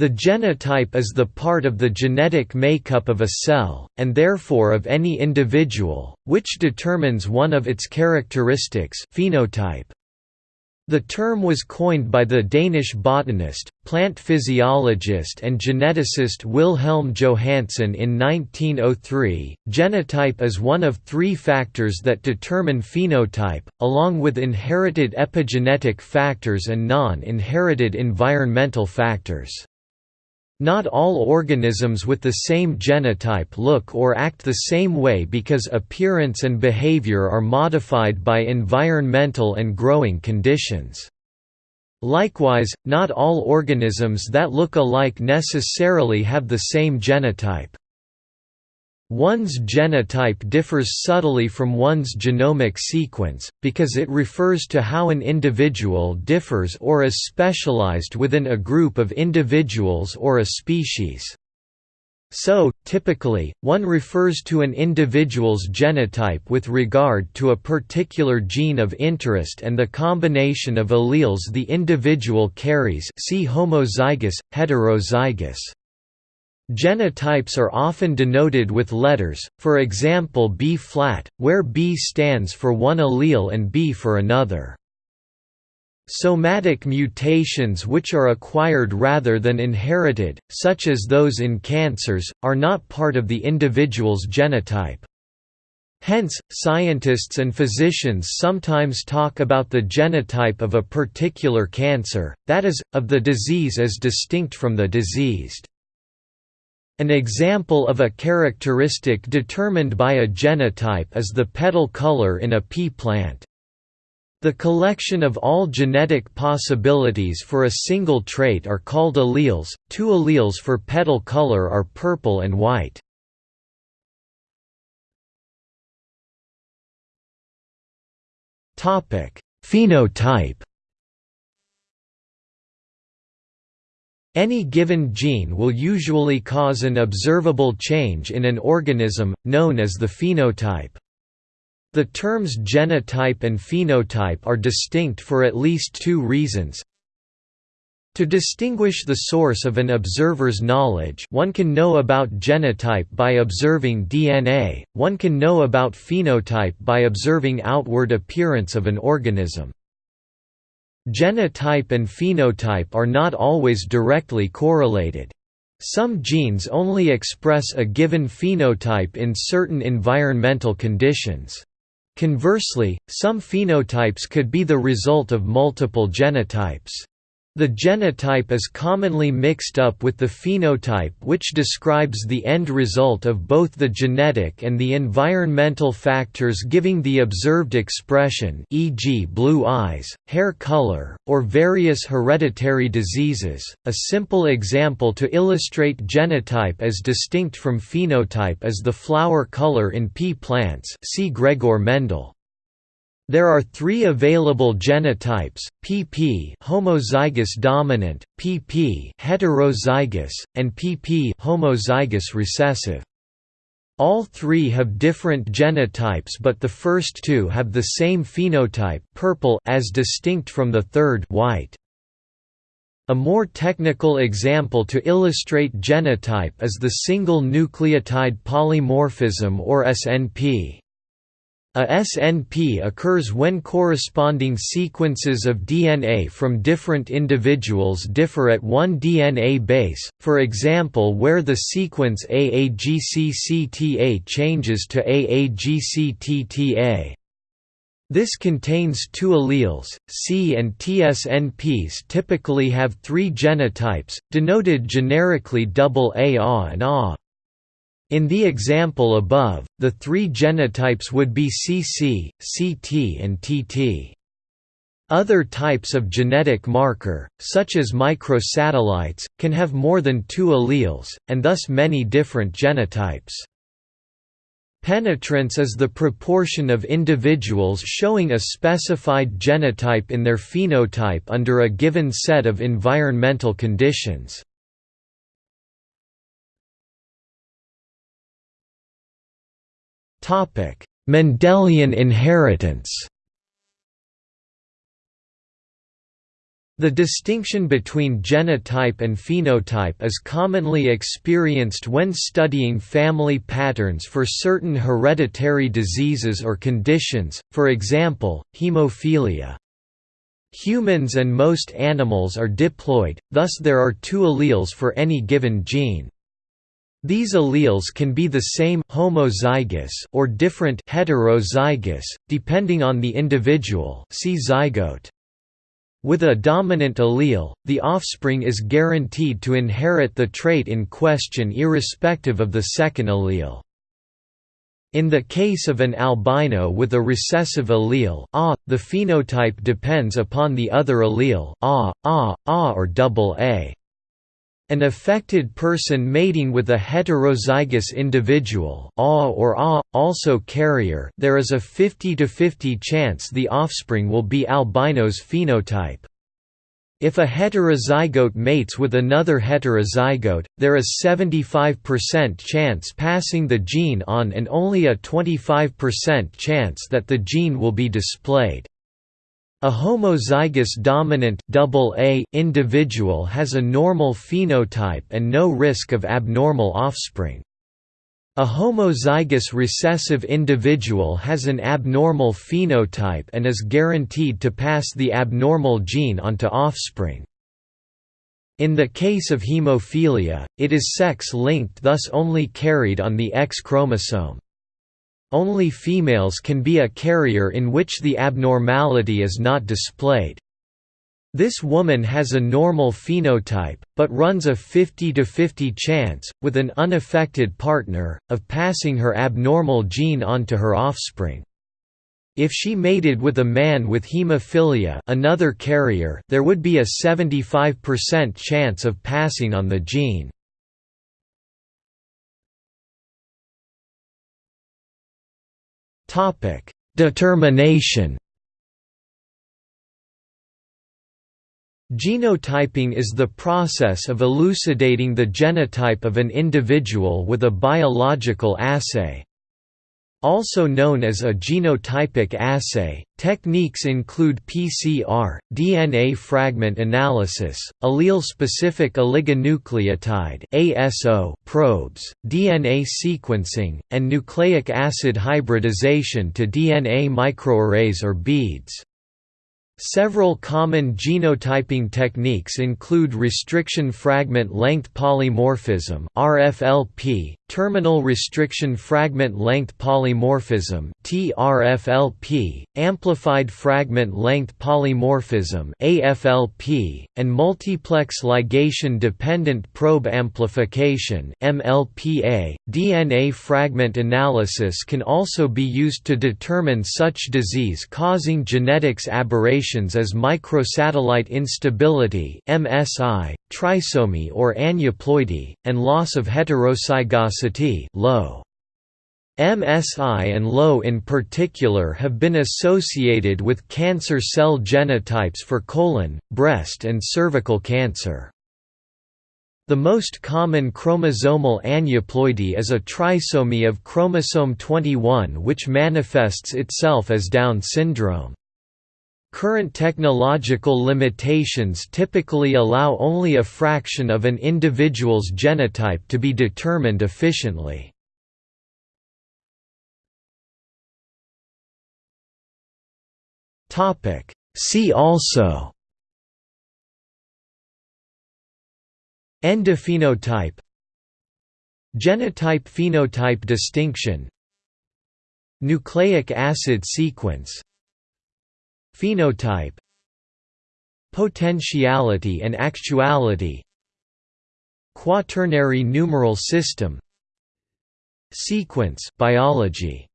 The genotype is the part of the genetic makeup of a cell, and therefore of any individual, which determines one of its characteristics phenotype. The term was coined by the Danish botanist, plant physiologist and geneticist Wilhelm Johannsen in 1903. Genotype is one of three factors that determine phenotype, along with inherited epigenetic factors and non-inherited environmental factors. Not all organisms with the same genotype look or act the same way because appearance and behavior are modified by environmental and growing conditions. Likewise, not all organisms that look alike necessarily have the same genotype. One's genotype differs subtly from one's genomic sequence, because it refers to how an individual differs or is specialized within a group of individuals or a species. So, typically, one refers to an individual's genotype with regard to a particular gene of interest and the combination of alleles the individual carries see homozygous, heterozygous. Genotypes are often denoted with letters, for example B-flat, where B stands for one allele and B for another. Somatic mutations which are acquired rather than inherited, such as those in cancers, are not part of the individual's genotype. Hence, scientists and physicians sometimes talk about the genotype of a particular cancer, that is, of the disease as distinct from the diseased. An example of a characteristic determined by a genotype is the petal color in a pea plant. The collection of all genetic possibilities for a single trait are called alleles. Two alleles for petal color are purple and white. Topic: Phenotype Any given gene will usually cause an observable change in an organism, known as the phenotype. The terms genotype and phenotype are distinct for at least two reasons. To distinguish the source of an observer's knowledge one can know about genotype by observing DNA, one can know about phenotype by observing outward appearance of an organism. Genotype and phenotype are not always directly correlated. Some genes only express a given phenotype in certain environmental conditions. Conversely, some phenotypes could be the result of multiple genotypes. The genotype is commonly mixed up with the phenotype which describes the end result of both the genetic and the environmental factors giving the observed expression e.g. blue eyes, hair color, or various hereditary diseases. A simple example to illustrate genotype as distinct from phenotype is the flower color in pea plants see Gregor Mendel. There are three available genotypes, pp homozygous dominant, pp heterozygous, and pp homozygous recessive. All three have different genotypes but the first two have the same phenotype purple as distinct from the third white. A more technical example to illustrate genotype is the single nucleotide polymorphism or SNP. A SNP occurs when corresponding sequences of DNA from different individuals differ at one DNA base, for example where the sequence AAGCCTA changes to AAGCTTA. This contains two alleles, C and TSNPs typically have three genotypes, denoted generically AA and A. In the example above, the three genotypes would be CC, CT and TT. Other types of genetic marker, such as microsatellites, can have more than two alleles, and thus many different genotypes. Penetrance is the proportion of individuals showing a specified genotype in their phenotype under a given set of environmental conditions. Mendelian inheritance The distinction between genotype and phenotype is commonly experienced when studying family patterns for certain hereditary diseases or conditions, for example, hemophilia. Humans and most animals are diploid, thus there are two alleles for any given gene. These alleles can be the same homozygous or different heterozygous, depending on the individual see zygote. With a dominant allele, the offspring is guaranteed to inherit the trait in question irrespective of the second allele. In the case of an albino with a recessive allele A, the phenotype depends upon the other allele A, A, A or double A. An affected person mating with a heterozygous individual A or A, also carrier there is a 50–50 chance the offspring will be albino's phenotype. If a heterozygote mates with another heterozygote, there is 75% chance passing the gene on and only a 25% chance that the gene will be displayed. A homozygous dominant AA individual has a normal phenotype and no risk of abnormal offspring. A homozygous recessive individual has an abnormal phenotype and is guaranteed to pass the abnormal gene onto offspring. In the case of hemophilia, it is sex-linked thus only carried on the X chromosome. Only females can be a carrier in which the abnormality is not displayed. This woman has a normal phenotype, but runs a 50–50 chance, with an unaffected partner, of passing her abnormal gene onto her offspring. If she mated with a man with hemophilia another carrier there would be a 75% chance of passing on the gene. Topic: Determination. Genotyping is the process of elucidating the genotype of an individual with a biological assay. Also known as a genotypic assay, techniques include PCR, DNA fragment analysis, allele-specific oligonucleotide (ASO) probes, DNA sequencing, and nucleic acid hybridization to DNA microarrays or beads. Several common genotyping techniques include restriction fragment length polymorphism (RFLP), terminal restriction fragment length polymorphism (TRFLP), amplified fragment length polymorphism (AFLP), and multiplex ligation dependent probe amplification (MLPA). DNA fragment analysis can also be used to determine such disease-causing genetics aberrations as microsatellite instability (MSI), trisomy or aneuploidy, and loss of heterozygosity. MSI and LO in particular have been associated with cancer cell genotypes for colon, breast and cervical cancer. The most common chromosomal aneuploidy is a trisomy of chromosome 21 which manifests itself as Down syndrome. Current technological limitations typically allow only a fraction of an individual's genotype to be determined efficiently. See also Endophenotype Genotype–phenotype distinction Nucleic acid sequence Phenotype Potentiality and actuality Quaternary numeral system Sequence biology